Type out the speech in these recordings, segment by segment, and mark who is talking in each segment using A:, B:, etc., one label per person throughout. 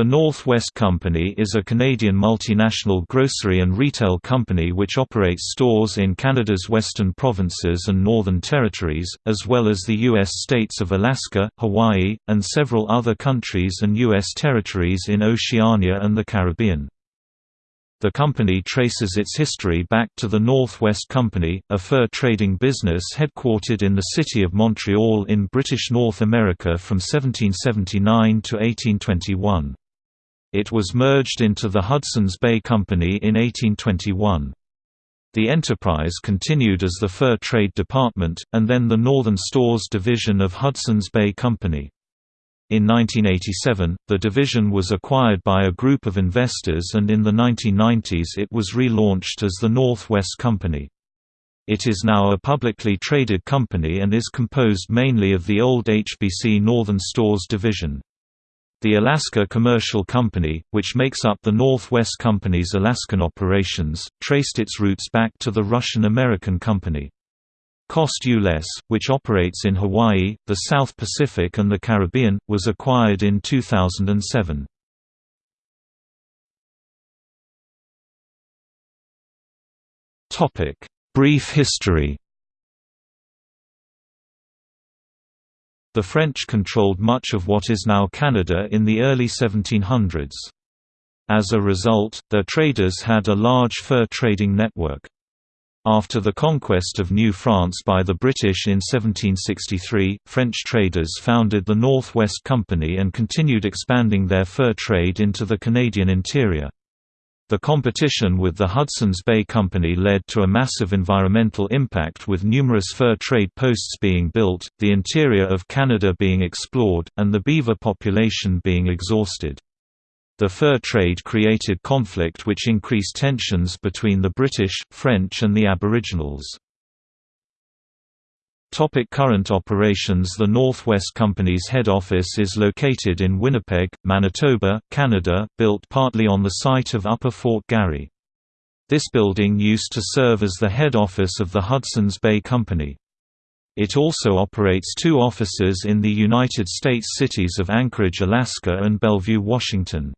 A: The North West Company is a Canadian multinational grocery and retail company which operates stores in Canada's western provinces and northern territories, as well as the U.S. states of Alaska, Hawaii, and several other countries and U.S. territories in Oceania and the Caribbean. The company traces its history back to the Northwest Company, a fur trading business headquartered in the city of Montreal in British North America from 1779 to 1821. It was merged into the Hudson's Bay Company in 1821. The enterprise continued as the Fur Trade Department, and then the Northern Stores Division of Hudson's Bay Company. In 1987, the division was acquired by a group of investors and in the 1990s it was relaunched as the Northwest Company. It is now a publicly traded company and is composed mainly of the old HBC Northern Stores division. The Alaska Commercial Company, which makes up the Northwest Company's Alaskan operations, traced its roots back to the Russian-American Company. Cost-U-Less, which operates in Hawaii, the South Pacific and the Caribbean, was acquired in 2007. Brief history The French controlled much of what is now Canada in the early 1700s. As a result, their traders had a large fur trading network. After the conquest of New France by the British in 1763, French traders founded the North West Company and continued expanding their fur trade into the Canadian interior. The competition with the Hudson's Bay Company led to a massive environmental impact with numerous fur trade posts being built, the interior of Canada being explored, and the beaver population being exhausted. The fur trade created conflict which increased tensions between the British, French and the Aboriginals. Topic current operations The Northwest Company's head office is located in Winnipeg, Manitoba, Canada, built partly on the site of Upper Fort Garry. This building used to serve as the head office of the Hudson's Bay Company. It also operates two offices in the United States cities of Anchorage, Alaska and Bellevue, Washington.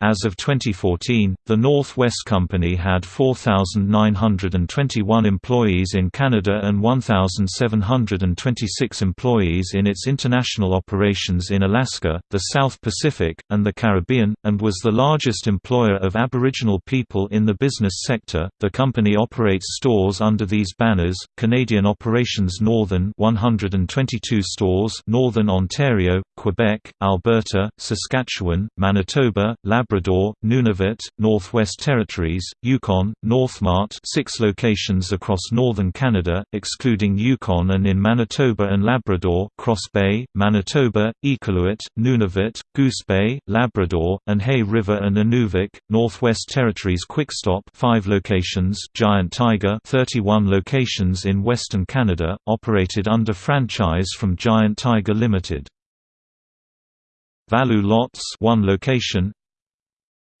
A: As of 2014, the North West Company had 4,921 employees in Canada and 1,726 employees in its international operations in Alaska, the South Pacific, and the Caribbean, and was the largest employer of Aboriginal people in the business sector. The company operates stores under these banners: Canadian Operations Northern 122 stores, Northern Ontario, Quebec, Alberta, Saskatchewan, Manitoba, Labrador Labrador, Nunavut, Northwest Territories, Yukon, Northmart six locations across northern Canada, excluding Yukon and in Manitoba and Labrador Cross Bay, Manitoba, Iqaluit, Nunavut, Goose Bay, Labrador, and Hay River and Inuvik, Northwest Territories Quickstop five locations Giant Tiger 31 locations in Western Canada, operated under franchise from Giant Tiger Limited. Value Lots one location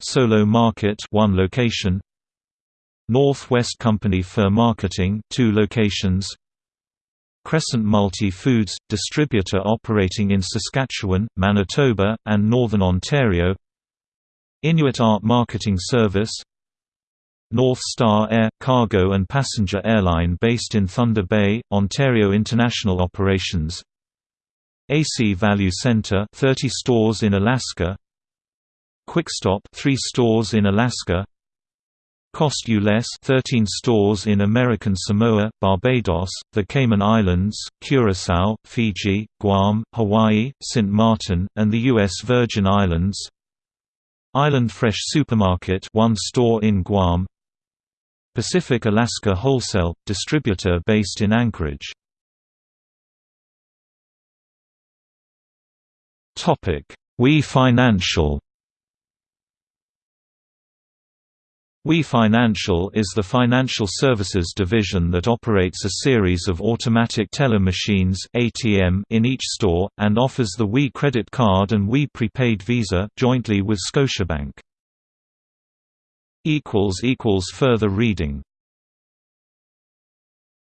A: Solo Market one location. North West Company Fur Marketing two locations. Crescent Multi Foods distributor operating in Saskatchewan, Manitoba, and Northern Ontario. Inuit Art Marketing Service. North Star Air – cargo and passenger airline based in Thunder Bay, Ontario International Operations. AC Value Center 30 stores in Alaska Quickstop 3 stores in Alaska Cost-U-Less 13 stores in American Samoa, Barbados, the Cayman Islands, Curaçao, Fiji, Guam, Hawaii, St. Martin, and the U.S. Virgin Islands Island Fresh Supermarket one store in Guam Pacific Alaska Wholesale, distributor based in Anchorage We Financial We Financial is the financial services division that operates a series of automatic teller machines (ATM) in each store and offers the We credit card and We prepaid Visa jointly with Scotiabank. further reading